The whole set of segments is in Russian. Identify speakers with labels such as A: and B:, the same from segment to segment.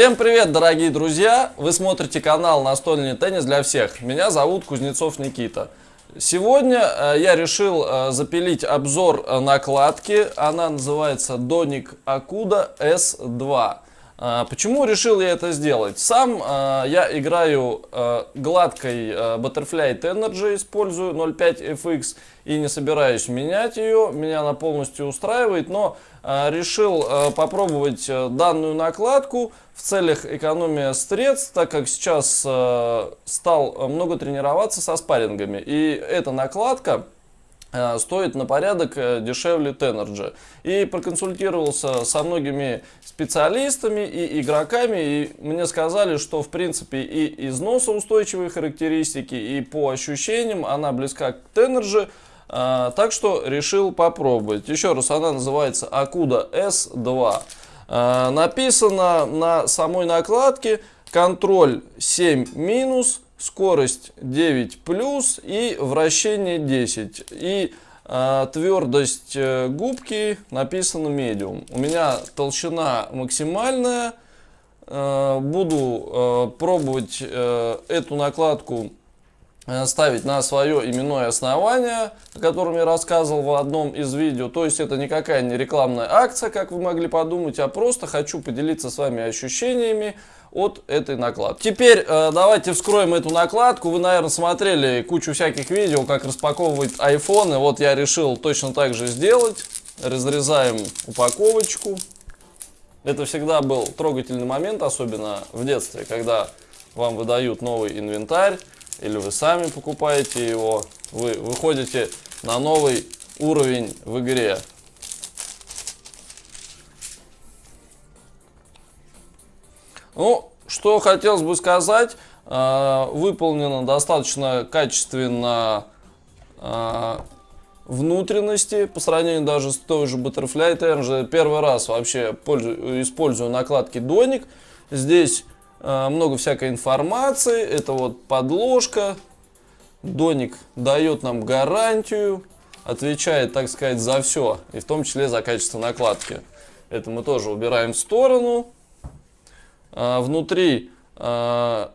A: Всем привет, дорогие друзья! Вы смотрите канал «Настольный теннис для всех». Меня зовут Кузнецов Никита. Сегодня э, я решил э, запилить обзор э, накладки. Она называется Доник Акуда S2. Почему решил я это сделать? Сам я играю гладкой Butterfly Energy, использую 0.5 FX и не собираюсь менять ее. Меня она полностью устраивает, но решил попробовать данную накладку в целях экономии средств, так как сейчас стал много тренироваться со спаррингами. И эта накладка Э, стоит на порядок э, дешевле Tenergy. И проконсультировался со многими специалистами и игроками, и мне сказали, что в принципе и износоустойчивые характеристики, и по ощущениям она близка к Tenergy, э, так что решил попробовать. Еще раз, она называется Akuda S2. Написано на самой накладке контроль 7 минус скорость 9 плюс и вращение 10. И э, твердость губки написано medium. У меня толщина максимальная. Э, буду э, пробовать э, эту накладку Э, ставить на свое именное основание, о котором я рассказывал в одном из видео. То есть это никакая не рекламная акция, как вы могли подумать, а просто хочу поделиться с вами ощущениями от этой накладки. Теперь э, давайте вскроем эту накладку. Вы, наверное, смотрели кучу всяких видео, как распаковывать айфоны. Вот я решил точно так же сделать. Разрезаем упаковочку. Это всегда был трогательный момент, особенно в детстве, когда вам выдают новый инвентарь или вы сами покупаете его, вы выходите на новый уровень в игре. Ну, что хотелось бы сказать, э, выполнено достаточно качественно э, внутренности по сравнению даже с той же Butterfly Energy. Первый раз вообще пользую, использую накладки Доник. Здесь Э, много всякой информации. Это вот подложка. Доник дает нам гарантию, отвечает, так сказать, за все, и в том числе за качество накладки. Это мы тоже убираем в сторону. А внутри а,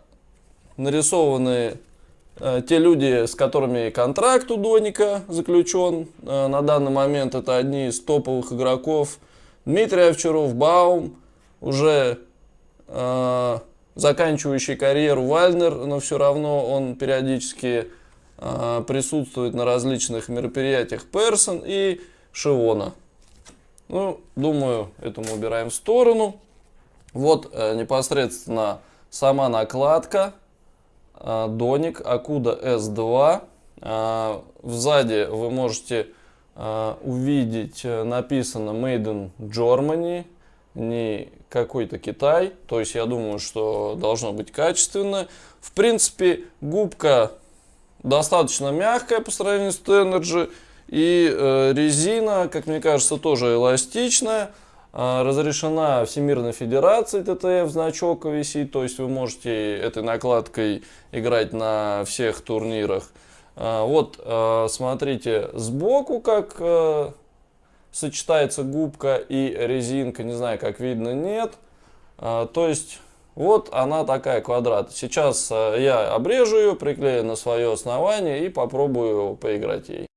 A: нарисованы а, те люди, с которыми контракт у Доника заключен. На данный момент это одни из топовых игроков. Дмитрий Овчаров, Баум, уже заканчивающий карьеру Вальнер, но все равно он периодически присутствует на различных мероприятиях Персон и Шивона. Ну, думаю, это мы убираем в сторону. Вот э, непосредственно сама накладка. Э, Доник Акуда S2. Э, сзади вы можете увидеть написано Made in Germany не какой-то Китай. То есть я думаю, что должно быть качественно. В принципе, губка достаточно мягкая по сравнению с Tenergy. И резина, как мне кажется, тоже эластичная. Э, разрешена Всемирной Федерацией ТТФ, значок висит. То есть вы можете этой накладкой играть на всех турнирах. Э, вот, э, смотрите, сбоку как... Сочетается губка и резинка, не знаю, как видно, нет. То есть, вот она такая квадрат. Сейчас я обрежу ее, приклею на свое основание и попробую поиграть ей.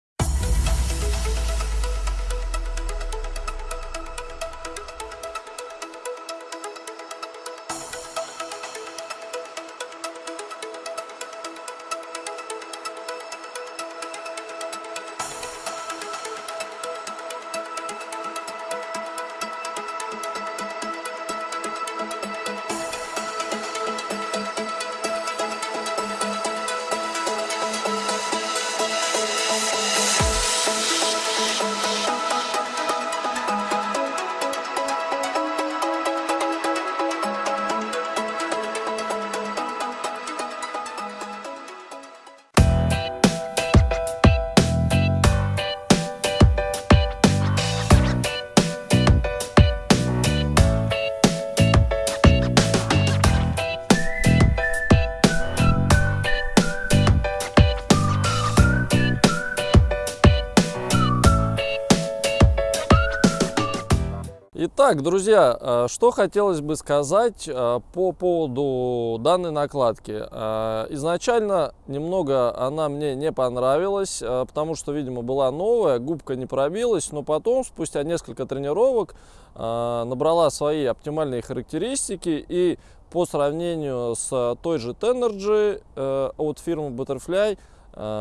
A: Так, друзья, э, что хотелось бы сказать э, по поводу данной накладки. Э, изначально немного она мне не понравилась, потому что, видимо, была новая, губка не пробилась, но потом, спустя несколько тренировок, набрала свои оптимальные характеристики и по сравнению с той же Tenergy от фирмы Butterfly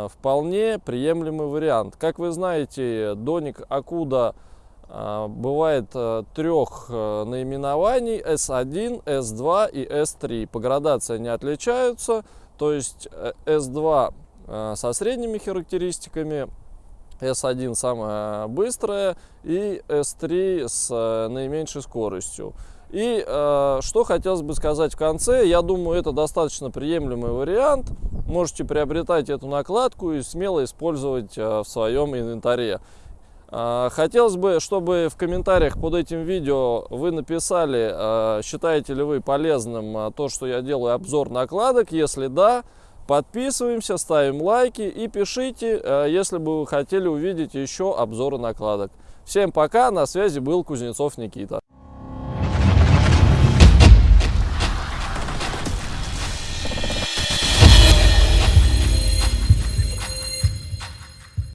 A: вполне приемлемый вариант. Как вы знаете, Доник Акуда бывает э, трех э, наименований S1, S2 и S3. По градации они отличаются, то есть S2 э, со средними характеристиками, S1 самая быстрая и S3 с наименьшей скоростью. И что хотелось бы сказать в конце, я думаю, это достаточно приемлемый вариант. Можете приобретать эту накладку и смело использовать в своем инвентаре. А, хотелось бы, чтобы в комментариях под этим видео вы написали, а, считаете ли вы полезным а, то, что я делаю обзор накладок. Если да, подписываемся, ставим лайки и пишите, если бы вы хотели увидеть еще обзоры накладок. Всем пока, на связи был Кузнецов Никита.